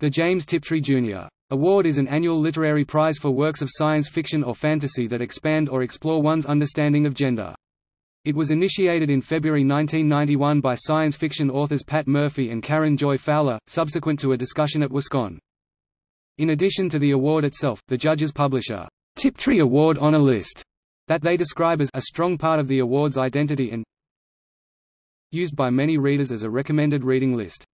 The James Tiptree Jr. Award is an annual literary prize for works of science fiction or fantasy that expand or explore one's understanding of gender. It was initiated in February 1991 by science fiction authors Pat Murphy and Karen Joy Fowler, subsequent to a discussion at WisCon. In addition to the award itself, the judges publish a Tiptree Award honor list that they describe as a strong part of the award's identity and used by many readers as a recommended reading list.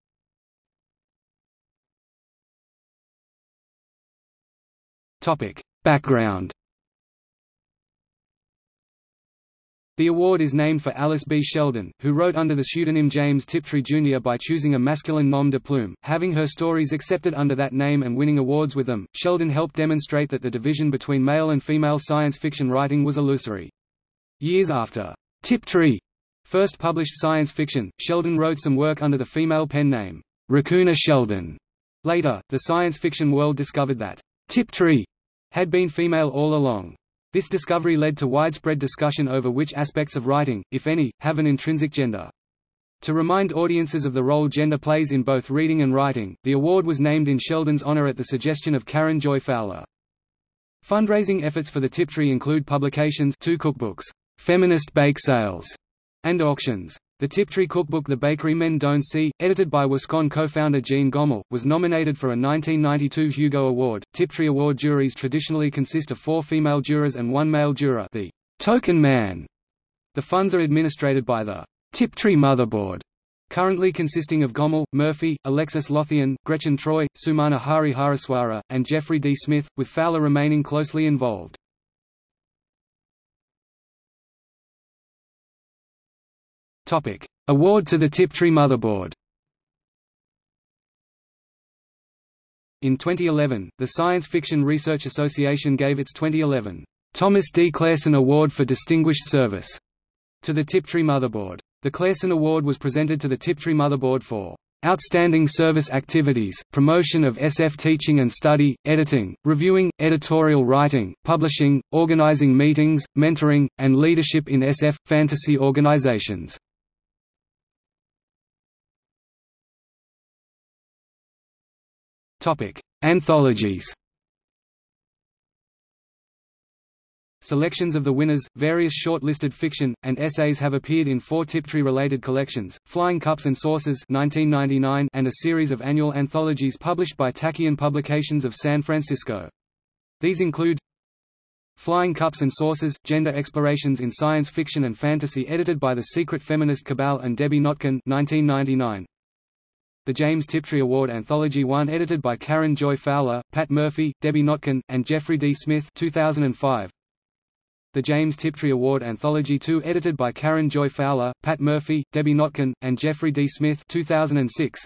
Topic. Background The award is named for Alice B. Sheldon, who wrote under the pseudonym James Tiptree Jr. by choosing a masculine nom de plume, having her stories accepted under that name and winning awards with them. Sheldon helped demonstrate that the division between male and female science fiction writing was illusory. Years after Tiptree first published science fiction, Sheldon wrote some work under the female pen name Raccoona Sheldon. Later, the science fiction world discovered that Tiptree had been female all along. This discovery led to widespread discussion over which aspects of writing, if any, have an intrinsic gender. To remind audiences of the role gender plays in both reading and writing, the award was named in Sheldon's honor at the suggestion of Karen Joy Fowler. Fundraising efforts for the Tiptree include publications two cookbooks, Feminist Bake Sales, and auctions. The Tiptree cookbook The Bakery Men Don't See, edited by WisCon co-founder Jeanne Gomoll, was nominated for a 1992 Hugo Award. Tiptree Award juries traditionally consist of four female jurors and one male juror the token man. The funds are administered by the Tiptree Motherboard, currently consisting of Gommel, Murphy, Alexis Lothian, Gretchen Troy, Sumana Harihareswara, and Jeffrey D. Smith, with Fowler remaining closely involved. Topic: Award to the Tiptree Motherboard. In 2011, the Science Fiction Research Association gave its 2011 Thomas D. Clareson Award for Distinguished Service to the Tiptree Motherboard. The Clareson Award was presented to the Tiptree Motherboard for outstanding service activities, promotion of SF teaching and study, editing, reviewing, editorial writing, publishing, organizing meetings, mentoring, and leadership in SF fantasy organizations. Topic: Anthologies. Selections of the winners, various short-listed fiction, and essays have appeared in four Tiptree-related collections, Flying Cups and Saucers 1999 and a series of annual anthologies published by Tachyon Publications of San Francisco. These include Flying Cups and Saucers, Gender Explorations in Science Fiction and Fantasy edited by the Secret Feminist Cabal and Debbie Notkin 1999. The James Tiptree Award Anthology 1 edited by Karen Joy Fowler, Pat Murphy, Debbie Notkin, and Jeffrey D. Smith 2005. The James Tiptree Award Anthology 2 edited by Karen Joy Fowler, Pat Murphy, Debbie Notkin, and Jeffrey D. Smith 2006.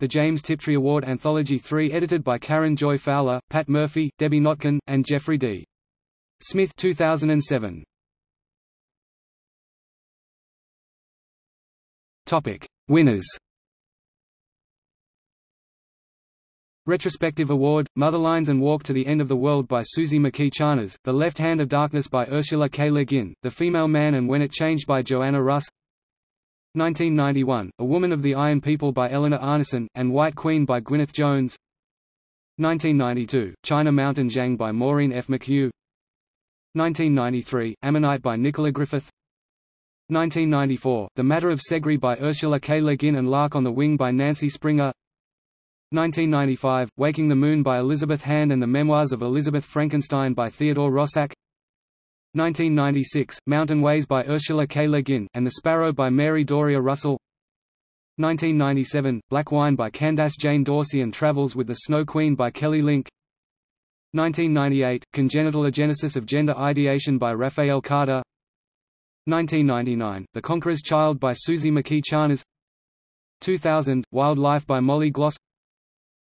The James Tiptree Award Anthology 3 edited by Karen Joy Fowler, Pat Murphy, Debbie Notkin, and Jeffrey D. Smith 2007. Topic: Winners Retrospective Award, Motherlines and Walk to the End of the World by Suzy McKee Charnas, The Left Hand of Darkness by Ursula K. Le Guin, The Female Man and When It Changed by Joanna Russ 1991, A Woman of the Iron People by Eleanor Arnason, and White Queen by Gwyneth Jones 1992, China Mountain Zhang by Maureen F. McHugh 1993, Ammonite by Nicola Griffith 1994, The Matter of Seggri by Ursula K. Le Guin and Lark on the Wing by Nancy Springer 1995, Waking the Moon by Elizabeth Hand and the Memoirs of Elizabeth Frankenstein by Theodore Roszak 1996, Mountain Ways by Ursula K. Le Guin, and The Sparrow by Mary Doria Russell. 1997, Black Wine by Candace Jane Dorsey and Travels with the Snow Queen by Kelly Link. 1998, Congenital Agenesis of Gender Ideation by Raphael Carter. 1999, The Conqueror's Child by Suzy McKee Charnas. 2000, Wildlife by Molly Gloss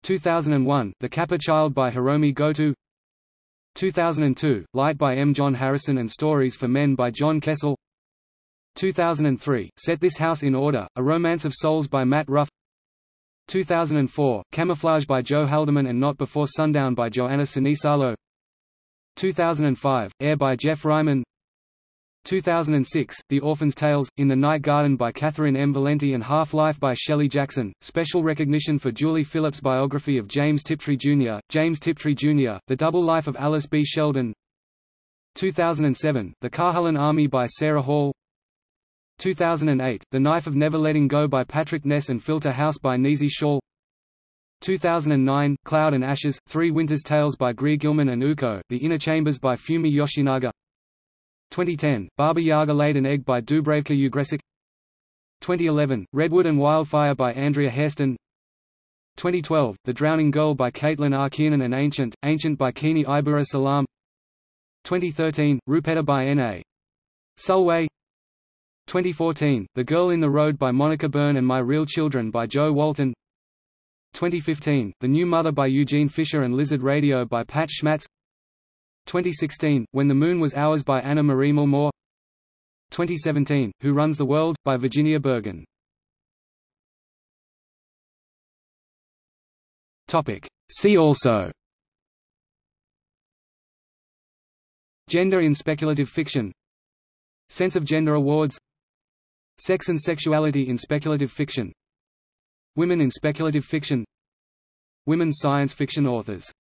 2001, The Kappa Child by Hiromi Goto. 2002, Light by M. John Harrison and Stories for Men by John Kessel. 2003, Set This House in Order, A Romance of Souls by Matt Ruff. 2004, Camouflage by Joe Haldeman and Not Before Sundown by Johanna Sinisalo. 2005, Air by Geoff Ryman 2006, The Orphan's Tales, In the Night Garden by Catherynne M. Valente and Half-Life by Shelley Jackson. Special recognition for Julie Phillips' biography of James Tiptree Jr., James Tiptree Jr., The Double Life of Alice B. Sheldon 2007, The Carhullan Army by Sarah Hall 2008, The Knife of Never Letting Go by Patrick Ness and Filter House by Nisi Shawl 2009, Cloud and Ashes, Three Winters Tales by Greer Gilman and Ōoku, The Inner Chambers by Fumi Yoshinaga 2010, Baba Yaga Laid an Egg by Dubravka Ugresic 2011, Redwood and Wildfire by Andrea Hairston. 2012, The Drowning Girl by Caitlin R. Kiernan and Ancient, Ancient by Kiini Ibura Salaam. 2013, Rupetta by N.A. Sulway 2014, The Girl in the Road by Monica Byrne and My Real Children by Jo Walton. 2015, The New Mother by Eugene Fischer and Lizard Radio by Pat Schmatz 2016, When the Moon Was Ours by Anna Marie Moore. 2017, Who Runs the World? by Virginia Bergin. See also. Gender in speculative fiction. Sense of Gender Awards. Sex and sexuality in speculative fiction. Women in speculative fiction. Women science fiction authors